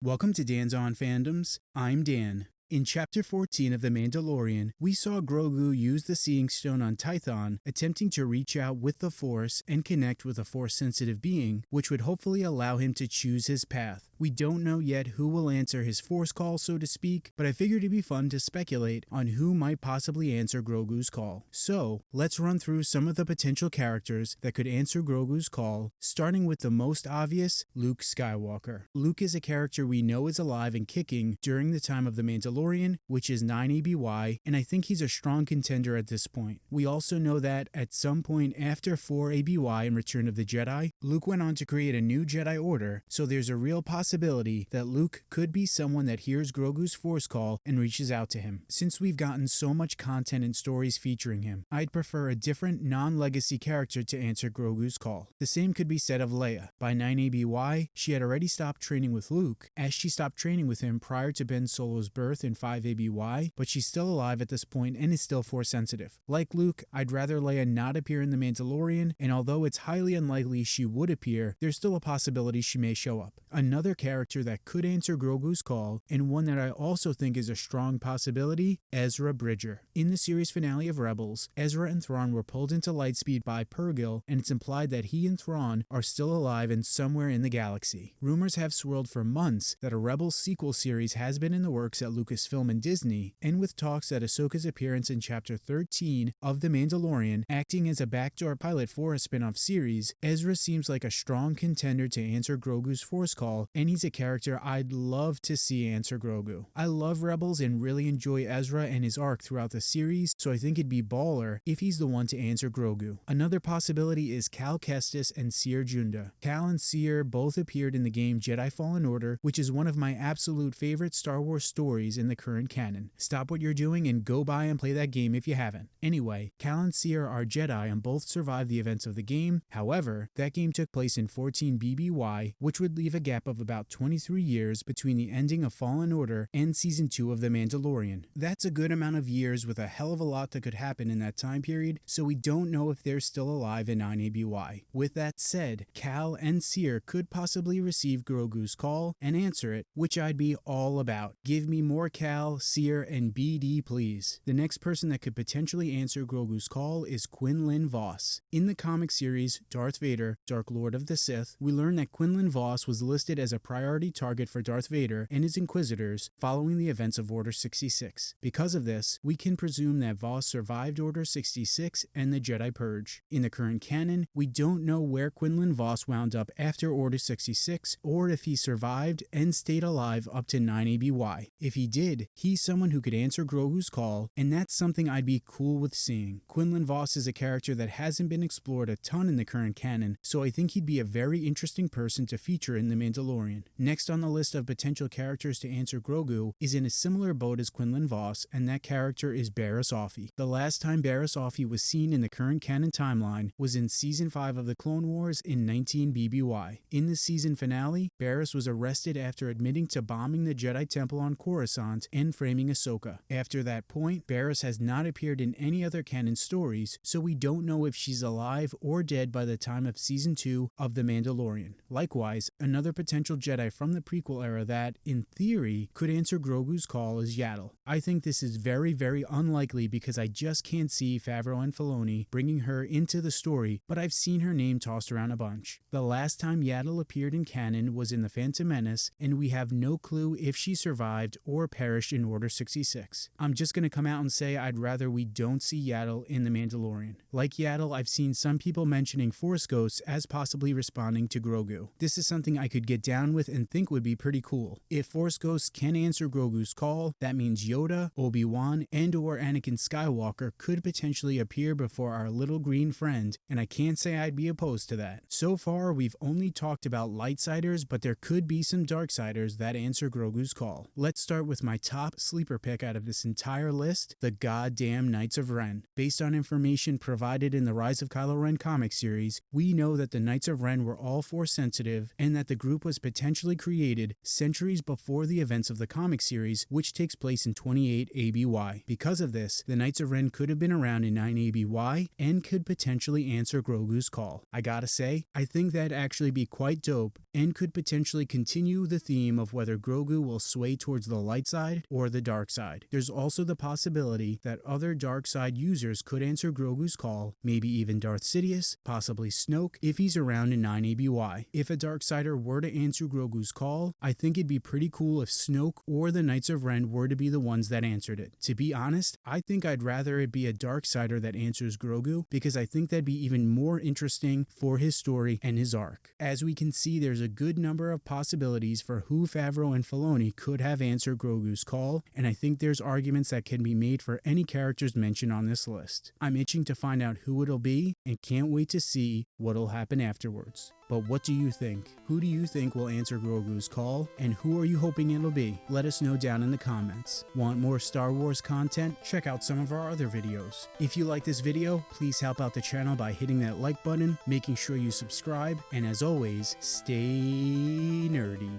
Welcome to Dan's On Fandoms. I'm Dan. In Chapter 14 of The Mandalorian, we saw Grogu use the Seeing Stone on Tython, attempting to reach out with the Force and connect with a Force-sensitive being, which would hopefully allow him to choose his path. We don't know yet who will answer his Force call, so to speak, but I figured it'd be fun to speculate on who might possibly answer Grogu's call. So, let's run through some of the potential characters that could answer Grogu's call, starting with the most obvious, Luke Skywalker. Luke is a character we know is alive and kicking during the time of The Mandalorian Mandalorian, which is 9 ABY, and I think he's a strong contender at this point. We also know that at some point after 4 ABY in Return of the Jedi, Luke went on to create a new Jedi Order, so there's a real possibility that Luke could be someone that hears Grogu's Force call and reaches out to him. Since we've gotten so much content and stories featuring him, I'd prefer a different non-legacy character to answer Grogu's call. The same could be said of Leia. By 9 ABY, she had already stopped training with Luke, as she stopped training with him prior to Ben Solo's birth in 5 ABY, but she's still alive at this point and is still force sensitive. Like Luke, I'd rather Leia not appear in The Mandalorian, and although it's highly unlikely she would appear, there's still a possibility she may show up. Another character that could answer Grogu's call, and one that I also think is a strong possibility, Ezra Bridger. In the series finale of Rebels, Ezra and Thrawn were pulled into Lightspeed by Purrgil, and it's implied that he and Thrawn are still alive and somewhere in the galaxy. Rumors have swirled for months that a Rebels sequel series has been in the works at Lucas Lucasfilm and Disney, and with talks that Ahsoka's appearance in Chapter 13 of The Mandalorian acting as a backdoor pilot for a spin off series, Ezra seems like a strong contender to answer Grogu's Force call, and he's a character I'd love to see answer Grogu. I love Rebels and really enjoy Ezra and his arc throughout the series, so I think it'd be baller if he's the one to answer Grogu. Another possibility is Cal Kestis and Cere Junda. Cal and Cere both appeared in the game Jedi Fallen Order, which is one of my absolute favorite Star Wars stories in the current canon. Stop what you're doing and go by and play that game if you haven't. Anyway, Cal and Cere are Jedi and both survived the events of the game. However, that game took place in 14 BBY, which would leave a gap of about 23 years between the ending of Fallen Order and Season 2 of The Mandalorian. That's a good amount of years with a hell of a lot that could happen in that time period, so we don't know if they're still alive in 9 ABY. With that said, Cal and Cere could possibly receive Grogu's call and answer it, which I'd be all about. Give me more Cal, Cere, and BD please. The next person that could potentially answer Grogu's call is Quinlan Vos. In the comic series Darth Vader, Dark Lord of the Sith, we learn that Quinlan Vos was listed as a priority target for Darth Vader and his Inquisitors following the events of Order 66. Because of this, we can presume that Vos survived Order 66 and the Jedi Purge. In the current canon, we don't know where Quinlan Vos wound up after Order 66 or if he survived and stayed alive up to 9 ABY. If he did, he's someone who could answer Grogu's call, and that's something I'd be cool with seeing. Quinlan Vos is a character that hasn't been explored a ton in the current canon, so I think he'd be a very interesting person to feature in The Mandalorian. Next on the list of potential characters to answer Grogu is in a similar boat as Quinlan Vos, and that character is Barriss Offee. The last time Barriss Offee was seen in the current canon timeline was in Season 5 of The Clone Wars in 19 BBY. In the season finale, Barriss was arrested after admitting to bombing the Jedi Temple on Coruscant and framing Ahsoka. After that point, Barriss has not appeared in any other canon stories, so we don't know if she's alive or dead by the time of season 2 of The Mandalorian. Likewise, another potential Jedi from the prequel era that, in theory, could answer Grogu's call is Yaddle. I think this is very, very unlikely because I just can't see Favreau and Filoni bringing her into the story, but I've seen her name tossed around a bunch. The last time Yaddle appeared in canon was in The Phantom Menace, and we have no clue if she survived or perished in Order 66. I'm just going to come out and say I'd rather we don't see Yaddle in The Mandalorian. Like Yaddle, I've seen some people mentioning Force Ghosts as possibly responding to Grogu. This is something I could get down with and think would be pretty cool. If Force Ghosts can answer Grogu's call, that means Yoda, Obi-Wan, and or Anakin Skywalker could potentially appear before our little green friend, and I can't say I'd be opposed to that. So far, we've only talked about Lightsiders, but there could be some Darksiders that answer Grogu's call. Let's start with my top sleeper pick out of this entire list, the goddamn Knights of Ren. Based on information provided in the Rise of Kylo Ren comic series, we know that the Knights of Ren were all force sensitive and that the group was potentially created centuries before the events of the comic series, which takes place in 28 ABY. Because of this, the Knights of Ren could have been around in 9 ABY and could potentially answer Grogu's call. I gotta say, I think that'd actually be quite dope and could potentially continue the theme of whether Grogu will sway towards the light side or the dark side. There's also the possibility that other dark side users could answer Grogu's call, maybe even Darth Sidious, possibly Snoke, if he's around in 9 ABY. If a dark sider were to answer Grogu's call, I think it'd be pretty cool if Snoke or the Knights of Ren were to be the ones that answered it. To be honest, I think I'd rather it be a dark sider that answers Grogu because I think that'd be even more interesting for his story and his arc. As we can see, there's a good number of possibilities for who Favreau and Filoni could have answered Grogu's call, and I think there's arguments that can be made for any characters mentioned on this list. I'm itching to find out who it'll be and can't wait to see what'll happen afterwards. But what do you think? Who do you think will answer Grogu's call? And who are you hoping it'll be? Let us know down in the comments. Want more Star Wars content? Check out some of our other videos. If you like this video, please help out the channel by hitting that like button, making sure you subscribe, and as always, stay nerdy.